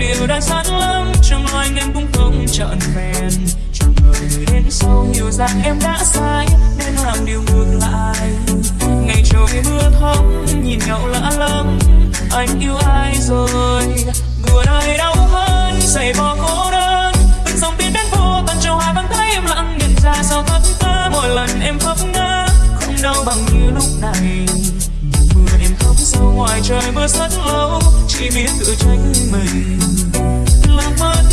điều đang sẵn lắm. Trong anh em cũng không trọn vẹn. Chẳng người đến sau hiểu rằng em đã sai. Nên làm điều ngược lại. Ngày trời mưa thấm, nhìn nhau lạ lắm. Anh yêu ai rồi? Buồn ai đau hơn? Giày vò cô đơn. Từng dòng tin đến vô tận trong hai bàn tay em lặng nhận ra. Sao thất ta mỗi lần em khóc ngã, không đau bằng như lúc này mưa ngoài trời mưa rất lâu chỉ biết tự trách mình. Làm mất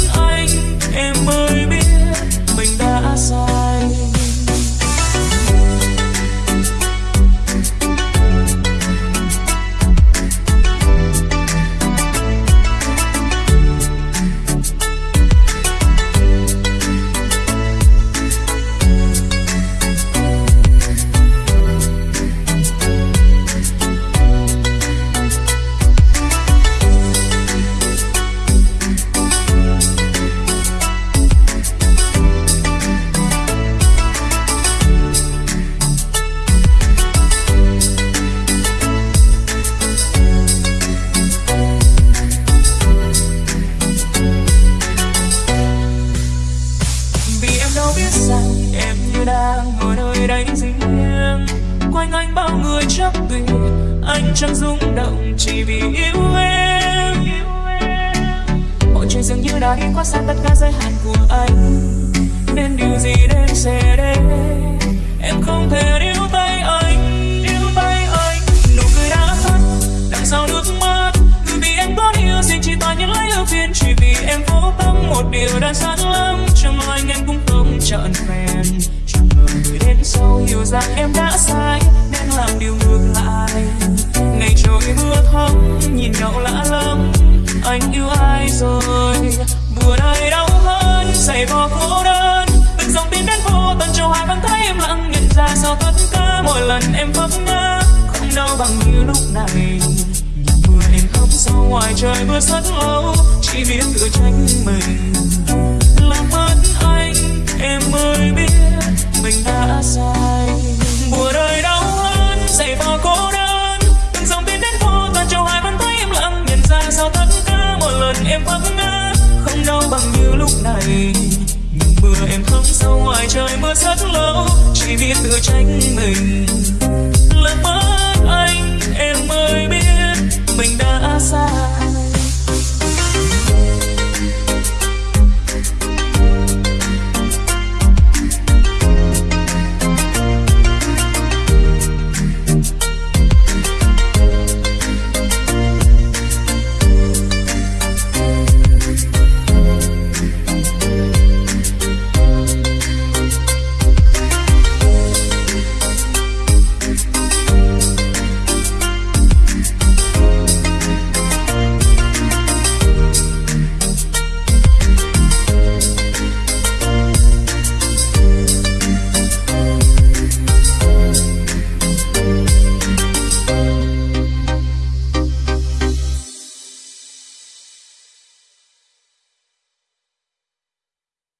như ngồi nơi đây riêng. Quanh anh bao người chấp tình anh chẳng rung động, chỉ vì yêu em. Mọi chuyện dường như đã đi qua xa, tất cả giới hạn của anh. Nên điều gì đến sẽ đến. Em không thể níu tay anh, níu tay anh. Nụ cười đã tắt đằng sau nước mắt. Người vì em có yêu gì, chỉ toàn những lấy ưu phiền chỉ vì em vô tâm, một điều đã sẵn lắm. Trong lòng anh em cũng không chọn rằng em đã sai, nên làm điều ngược lại. Ngày trôi mưa thấm, nhìn nhau lạ lắm anh yêu ai rồi? Buồn ai đau hơn, giày vò cô đơn. Từng dòng tin đến vô tận cho hai bàn tay em lặng nhận ra sao tất cả mỗi lần em vấp ngã. Không đau bằng như lúc này. Mưa em khóc sau ngoài trời mưa rất lâu, chỉ biết tự trách mình. Làm mất anh. rất lâu, chỉ vì tự trách mình. Lỡ mất anh, em mới biết mình đã sai